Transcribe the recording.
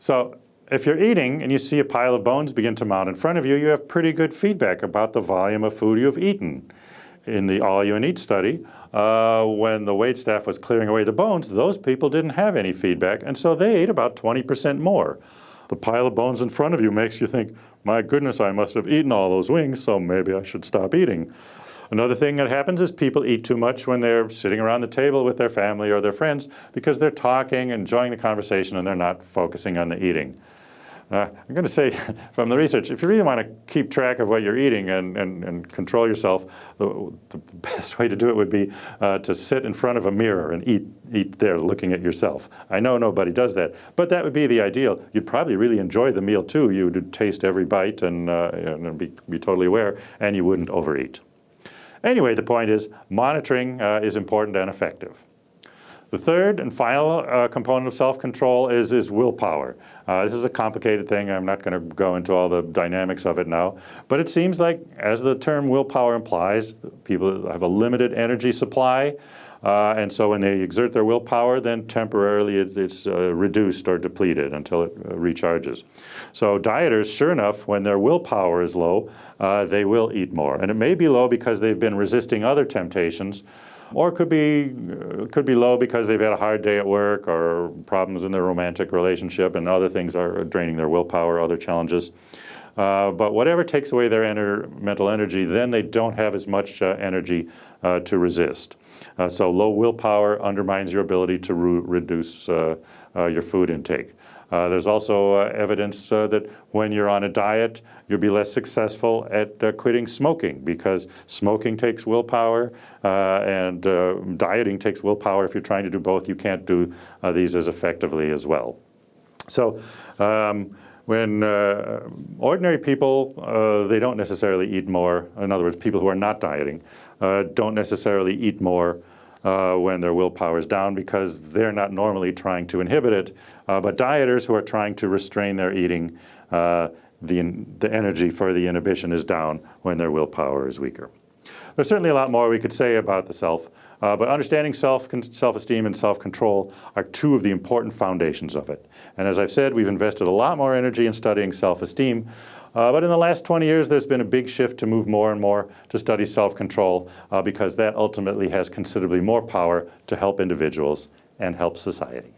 So if you're eating and you see a pile of bones begin to mount in front of you, you have pretty good feedback about the volume of food you've eaten. In the All You and Eat study, uh, when the wait staff was clearing away the bones, those people didn't have any feedback, and so they ate about 20% more. The pile of bones in front of you makes you think, my goodness, I must have eaten all those wings, so maybe I should stop eating. Another thing that happens is people eat too much when they're sitting around the table with their family or their friends because they're talking, enjoying the conversation, and they're not focusing on the eating. Uh, I'm going to say from the research, if you really want to keep track of what you're eating and, and, and control yourself, the, the, best way to do it would be uh, to sit in front of a mirror and eat, eat there looking at yourself. I know nobody does that, but that would be the ideal. You'd probably really enjoy the meal too. You would taste every bite and, uh, and be, be totally aware, and you wouldn't overeat. Anyway, the point is monitoring uh, is important and effective. The third and final uh, component of self-control is, is willpower. Uh, this is a complicated thing. I'm not going to go into all the dynamics of it now. But it seems like, as the term willpower implies, people have a limited energy supply. Uh, and so when they exert their willpower, then temporarily it's, it's uh, reduced or depleted until it uh, recharges. So dieters, sure enough, when their willpower is low, uh, they will eat more. And it may be low because they've been resisting other temptations, or it could be, uh, could be low because they've had a hard day at work or problems in their romantic relationship and other things are draining their willpower, other challenges. Uh, but whatever takes away their mental energy, then they don't have as much uh, energy uh, to resist. Uh, so low willpower undermines your ability to re reduce uh, your food intake. There's also evidence that when you're on a diet, you'll be less successful at quitting smoking because smoking takes willpower and dieting takes willpower. If you're trying to do both, you can't do these as effectively as well. So um, when ordinary people, they don't necessarily eat more. In other words, people who are not dieting don't necessarily eat more uh, when their willpower is down because they're not normally trying to inhibit it. Uh, but dieters who are trying to restrain their eating, uh, the, the energy for the inhibition is down when their willpower is weaker. There's certainly a lot more we could say about the self, uh, but understanding self, self-esteem and self-control are two of the important foundations of it. And as I've said, we've invested a lot more energy in studying self-esteem, uh, but in the last 20 years, there's been a big shift to move more and more to study self-control uh, because that ultimately has considerably more power to help individuals and help society.